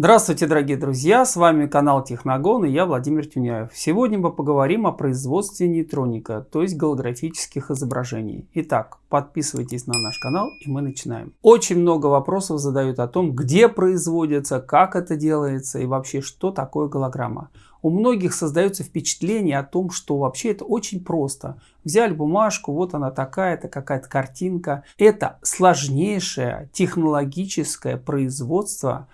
Здравствуйте, дорогие друзья! С вами канал Техногон и я Владимир Тюняев. Сегодня мы поговорим о производстве нейтроника, то есть голографических изображений. Итак, подписывайтесь на наш канал и мы начинаем. Очень много вопросов задают о том, где производится, как это делается и вообще что такое голограмма. У многих создается впечатление о том, что вообще это очень просто. Взяли бумажку, вот она такая-то, какая-то картинка. Это сложнейшее технологическое производство,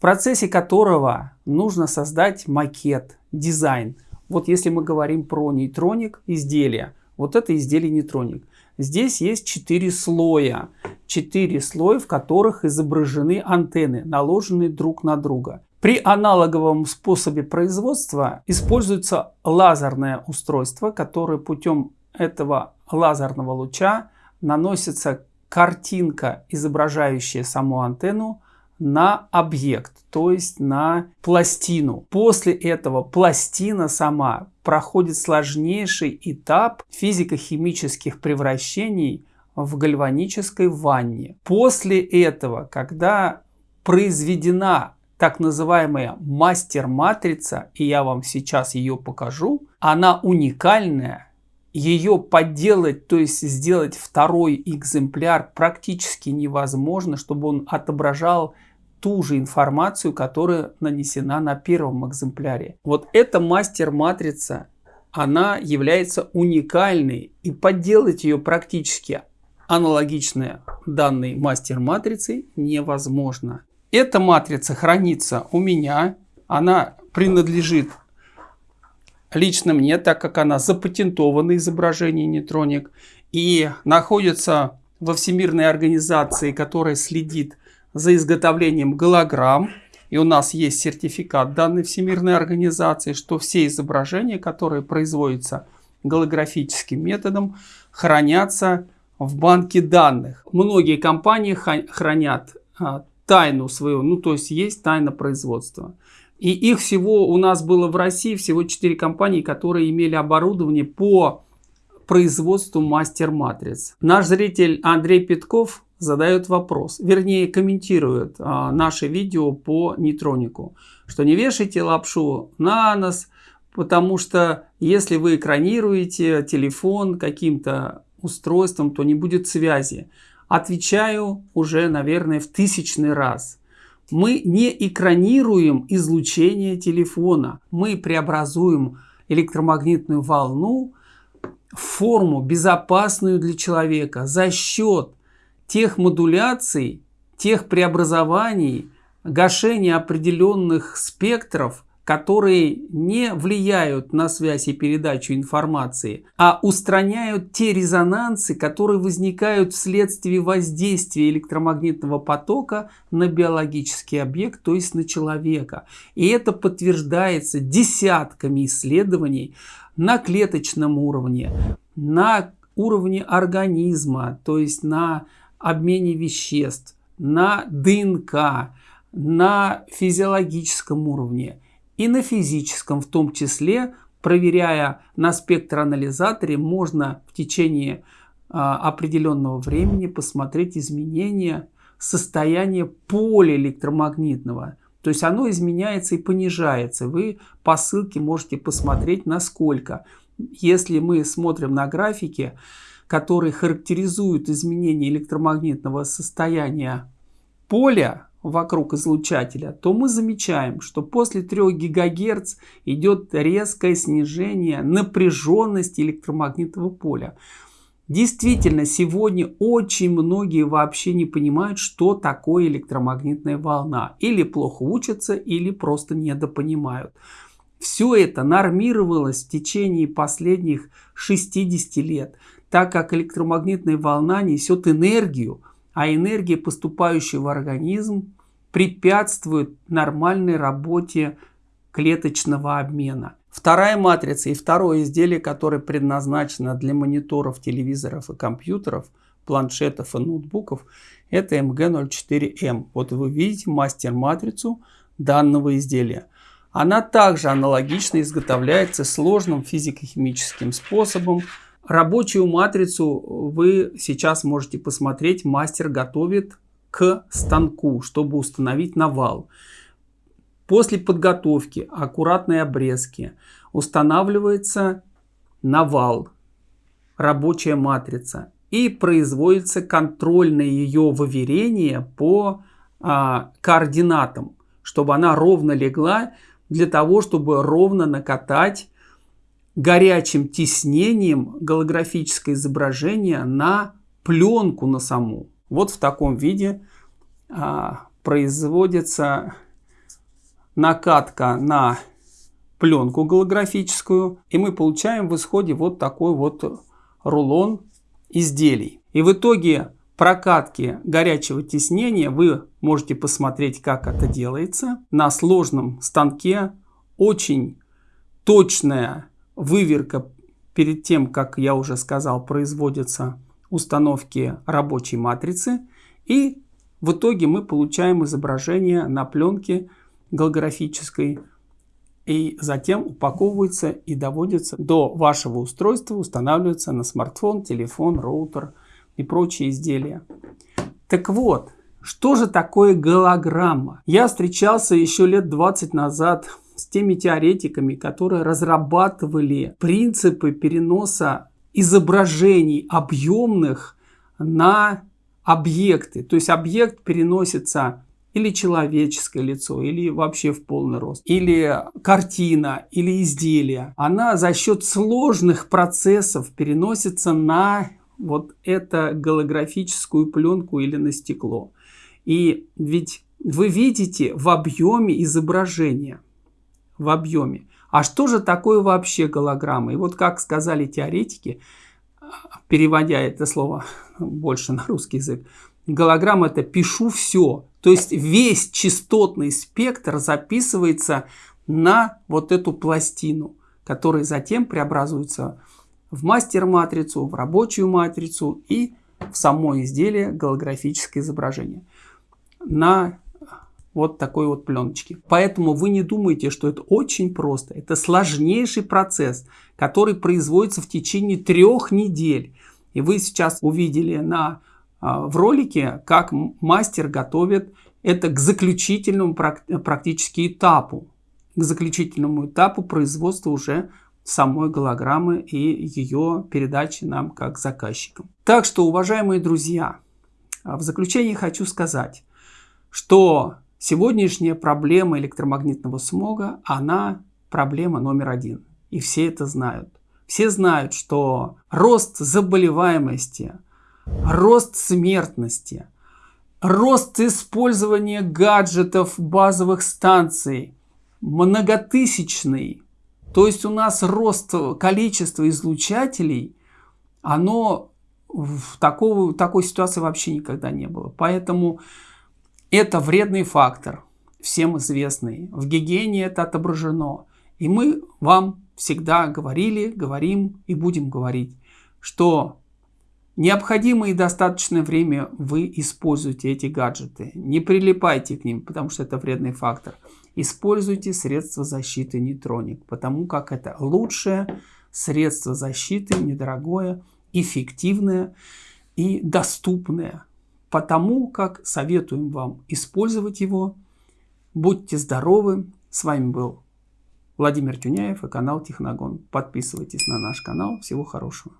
процессе которого нужно создать макет, дизайн. Вот если мы говорим про нейтроник изделия, вот это изделие нейтроник. Здесь есть четыре слоя. Четыре слоя, в которых изображены антенны, наложенные друг на друга. При аналоговом способе производства используется лазерное устройство, которое путем этого лазерного луча наносится картинка, изображающая саму антенну, на объект, то есть на пластину. После этого пластина сама проходит сложнейший этап физико-химических превращений в гальванической ванне. После этого, когда произведена так называемая мастер-матрица, и я вам сейчас ее покажу, она уникальная, ее подделать, то есть сделать второй экземпляр практически невозможно, чтобы он отображал ту же информацию, которая нанесена на первом экземпляре. Вот эта мастер-матрица, она является уникальной и подделать ее практически аналогичная данной мастер-матрице невозможно. Эта матрица хранится у меня, она принадлежит лично мне, так как она запатентована изображение нейтроник и находится во Всемирной организации, которая следит за изготовлением голограмм. И у нас есть сертификат данной Всемирной организации, что все изображения, которые производятся голографическим методом, хранятся в банке данных. Многие компании хранят а, тайну свою, ну то есть есть тайна производства. И их всего у нас было в России всего 4 компании, которые имели оборудование по производству мастер-матриц. Наш зритель Андрей Петков задает вопрос, вернее комментирует а, наше видео по нейтронику, что не вешайте лапшу на нос, потому что если вы экранируете телефон каким-то устройством, то не будет связи. Отвечаю уже, наверное, в тысячный раз. Мы не экранируем излучение телефона, мы преобразуем электромагнитную волну в форму безопасную для человека за счет тех модуляций, тех преобразований, гашения определенных спектров, которые не влияют на связь и передачу информации, а устраняют те резонансы, которые возникают вследствие воздействия электромагнитного потока на биологический объект, то есть на человека. И это подтверждается десятками исследований на клеточном уровне, на уровне организма, то есть на обмене веществ, на ДНК, на физиологическом уровне и на физическом в том числе, проверяя на спектроанализаторе, можно в течение а, определенного времени посмотреть изменения состояния поля электромагнитного. То есть оно изменяется и понижается. Вы по ссылке можете посмотреть насколько. Если мы смотрим на графике, которые характеризуют изменение электромагнитного состояния поля вокруг излучателя, то мы замечаем, что после 3 ГГц идет резкое снижение напряженности электромагнитного поля. Действительно, сегодня очень многие вообще не понимают, что такое электромагнитная волна. Или плохо учатся, или просто недопонимают. Все это нормировалось в течение последних 60 лет так как электромагнитная волна несет энергию, а энергия, поступающая в организм, препятствует нормальной работе клеточного обмена. Вторая матрица и второе изделие, которое предназначено для мониторов, телевизоров и компьютеров, планшетов и ноутбуков, это MG04M. Вот вы видите мастер-матрицу данного изделия. Она также аналогично изготовляется сложным физико-химическим способом, Рабочую матрицу вы сейчас можете посмотреть. Мастер готовит к станку, чтобы установить навал. После подготовки аккуратной обрезки устанавливается навал, рабочая матрица и производится контрольное ее выверение по а, координатам, чтобы она ровно легла для того, чтобы ровно накатать горячим тиснением голографическое изображение на пленку на саму. Вот в таком виде а, производится накатка на пленку голографическую. И мы получаем в исходе вот такой вот рулон изделий. И в итоге прокатки горячего тиснения вы можете посмотреть, как это делается. На сложном станке очень точная выверка перед тем, как я уже сказал, производятся установки рабочей матрицы. И в итоге мы получаем изображение на пленке голографической и затем упаковывается и доводится до вашего устройства, устанавливается на смартфон, телефон, роутер и прочие изделия. Так вот, что же такое голограмма? Я встречался еще лет 20 назад с теми теоретиками, которые разрабатывали принципы переноса изображений объемных на объекты. То есть объект переносится или человеческое лицо, или вообще в полный рост, или картина, или изделие, она за счет сложных процессов переносится на вот эту голографическую пленку или на стекло. И ведь вы видите в объеме изображения, в объеме. А что же такое вообще голограмма? И вот как сказали теоретики, переводя это слово больше на русский язык, голограмма это «пишу все», то есть весь частотный спектр записывается на вот эту пластину, которая затем преобразуется в мастер-матрицу, в рабочую матрицу и в само изделие голографическое изображение на вот такой вот пленочке. Поэтому вы не думайте, что это очень просто. Это сложнейший процесс, который производится в течение трех недель. И вы сейчас увидели на а, в ролике, как мастер готовит это к заключительному практически этапу, к заключительному этапу производства уже самой голограммы и ее передачи нам как заказчикам. Так что, уважаемые друзья, а, в заключение хочу сказать, что сегодняшняя проблема электромагнитного смога, она проблема номер один. И все это знают. Все знают, что рост заболеваемости – рост смертности, рост использования гаджетов базовых станций многотысячный. То есть у нас рост количества излучателей, оно в такого, такой ситуации вообще никогда не было. Поэтому это вредный фактор, всем известный. В гигиене это отображено. И мы вам всегда говорили, говорим и будем говорить, что Необходимое и достаточное время вы используете эти гаджеты. Не прилипайте к ним, потому что это вредный фактор. Используйте средства защиты нейтроник, потому как это лучшее средство защиты, недорогое, эффективное и доступное. Потому как советуем вам использовать его. Будьте здоровы. С вами был Владимир Тюняев и канал Техногон. Подписывайтесь на наш канал. Всего хорошего.